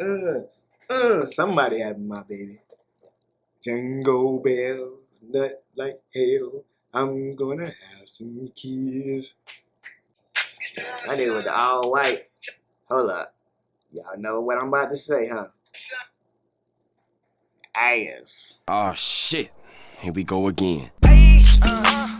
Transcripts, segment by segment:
uh, uh, somebody having my baby. Jingle bells, nut like hell. I'm gonna have some kids. I did with the all white. Hold up. Y'all know what I'm about to say, huh? Ass. Oh shit. Here we go again. Yeah,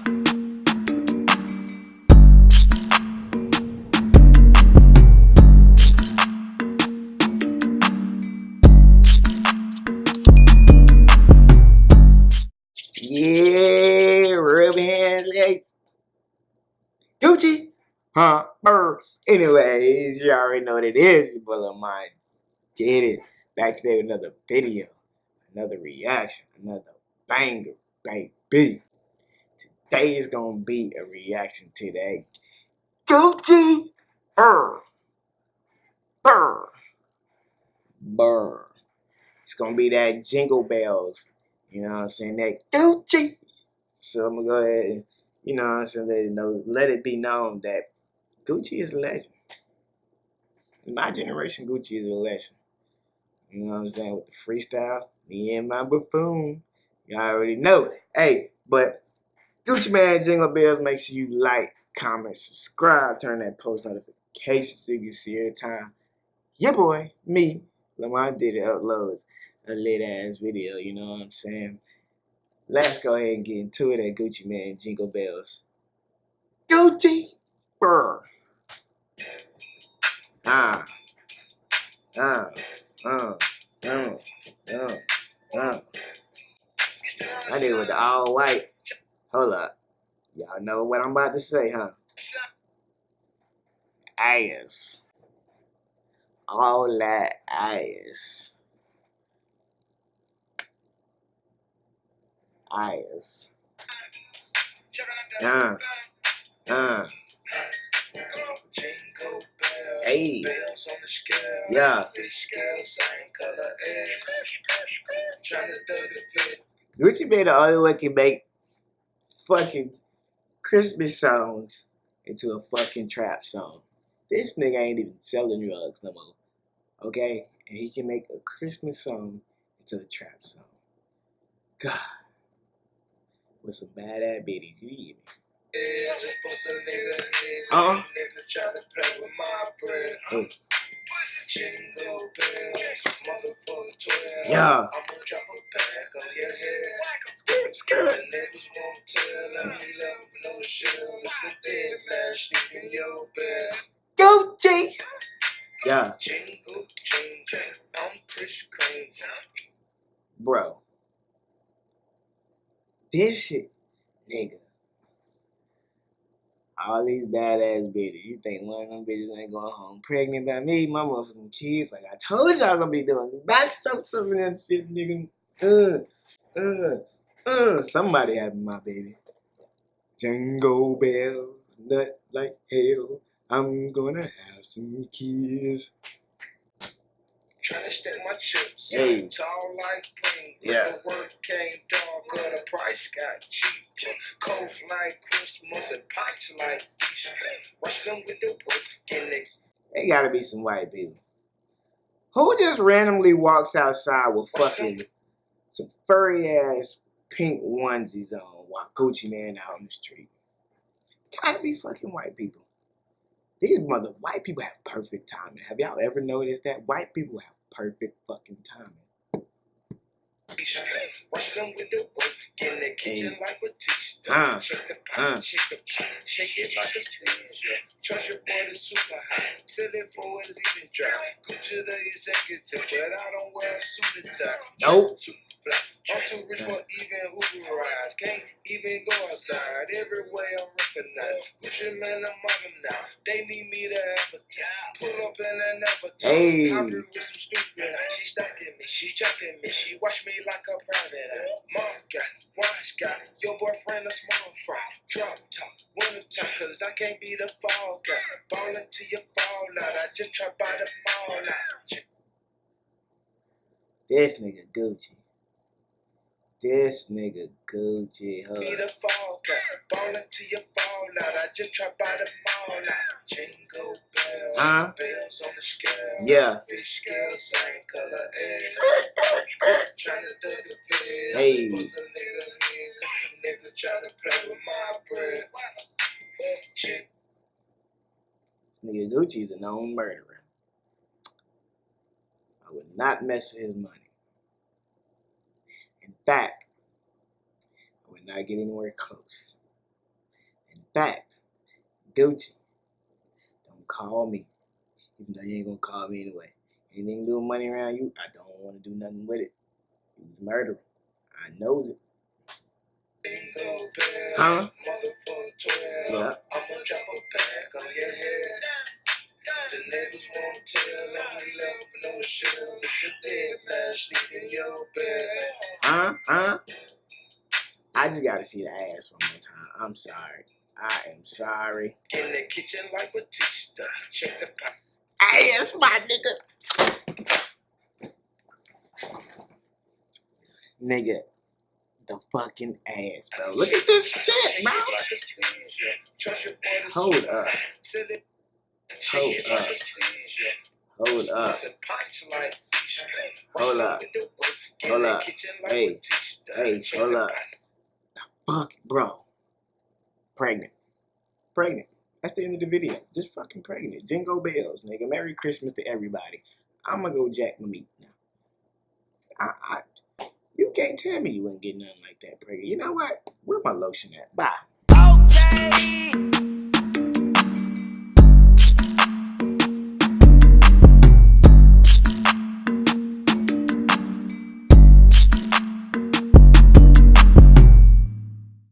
Gucci. Huh? Anyways, you already know what it is. Your boy Lil Mine did it. Back today with another video, another reaction, another banger, baby. Today is gonna be a reaction to that Gucci. Brr. Brr. Brr. It's gonna be that jingle bells. You know what I'm saying? That Gucci. So I'm gonna go ahead and, you know what I'm saying, let it know, let it be known that Gucci is a legend. In my generation, Gucci is a legend. You know what I'm saying? With the freestyle, me and my buffoon. Y'all already know. Hey, but Gucci Mane Jingle Bells, make sure you like, comment, subscribe, turn that post notification so you can see every time. Yeah, boy, me, Lamar did it uploads a lit ass video, you know what I'm saying? Let's go ahead and get into it at Gucci Mane Jingle Bells. Gucci! Brr. Ah. Ah. Uh. Uh. Uh. Uh. I did it with the all white. Hold up. Y'all know what I'm about to say, huh? Ass. All that ass. Ass. Uh. Uh. Hey. Yeah. Gucci Mane the only one can make fucking Christmas songs into a fucking trap song. This nigga ain't even selling drugs no more. Okay? And he can make a Christmas song into a trap song. God. With some bad ass bitties. You hear me? Hey. Jingle bells, motherfucker 12. Yeah. I'm gonna uh-uh. mm. drop a pack on your head. Skirt. The neighbors won't tell. I be left with no shells. It's a dead man sleep in your bed. Gucci! Yeah. Jingle, jingle, I'm Chris Cream. Bro. This shit, nigga. All these badass bitches. You think one of them bitches ain't going home pregnant by me? My motherfucking kids, like I told y'all gonna be doing backstroke of that shit, nigga. Uh, uh, uh. Somebody having my baby. Jingle bells, nut like hell. I'm gonna have some kids. Trying to stack my chips. Hey. Tall like. But Yeah. the work came darker. The price got cheaper. Cold like Christmas and pots like Easter. Rush them with the work. Getting it. They gotta be some white people. Who just randomly walks outside with fucking some furry ass pink onesies on while Gucci Mane out on the street? Gotta be fucking white people. These mother white people have perfect timing. Have y'all ever noticed that? White people have perfect fucking timing. Rush them with the work. In the kitchen Hey. like Batista. Shake it like a seizure. Trust your is super. Sell it for a leaving drive. Gucci the executive, but I don't wear a suit and tie. Nope. Super fly. I'm too rich for even Uber rides. Can't even go outside. Everywhere I'm recognized. Gucci Mane, I'm on now. They need me to advertise. Pull up in an avatar. Hey. Hybrid with some stupid eyes. She stalking me, she jacking me, she watch me like a private eye. Mom got, got, your boyfriend a small fry. Drop top, winter top, cause I can't be the fall guy. Ballin' till you fall out. I just try by the mall out. This nigga Gucci. This nigga Gucci, Be hold the fall guy, ballin' till you fall out. I just try by the mall out. Jingle Huh? bells on the scale. Yeah. Fish scale, same color egg. Tryna do the fizz. Hey. Nigga in, cause the nigga tryna play with my bread. Chick This nigga Gucci's a known murderer. I would not mess with his money. In fact, I would not get anywhere close. In fact, Gucci, call me. Even though you ain't gonna call me anyway. Anything to do with money around you, I don't want to do nothing with it. He was murdering. I knows it. Huh? Yeah. I'ma drop a pack on your head. The neighbors won't tell, and we left no shells. If you're dead, man, sleep in your bed. Huh? Huh? I just gotta see the ass one more time. I'm sorry. I am sorry. In the kitchen like Batista, check the pot. Ass, my nigga. Nigga, the fucking ass, bro. Look at this shit, bro. Shake it like a seizure. Trust your boy to Hold up. Hold up. like a seizure. Hold up. It's a punch like Keisha. Hold up. with the whip. In Hold up. Hey. Hey, hold up. pot. Fuck, bro. Pregnant. Pregnant. That's the end of the video. Just fucking pregnant. Jingle bells, nigga. Merry Christmas to everybody. I'm gonna go jack my meat now. I, I, you can't tell me you ain't getting get nothing like that pregnant. You know what? Where my lotion at? Bye. Okay.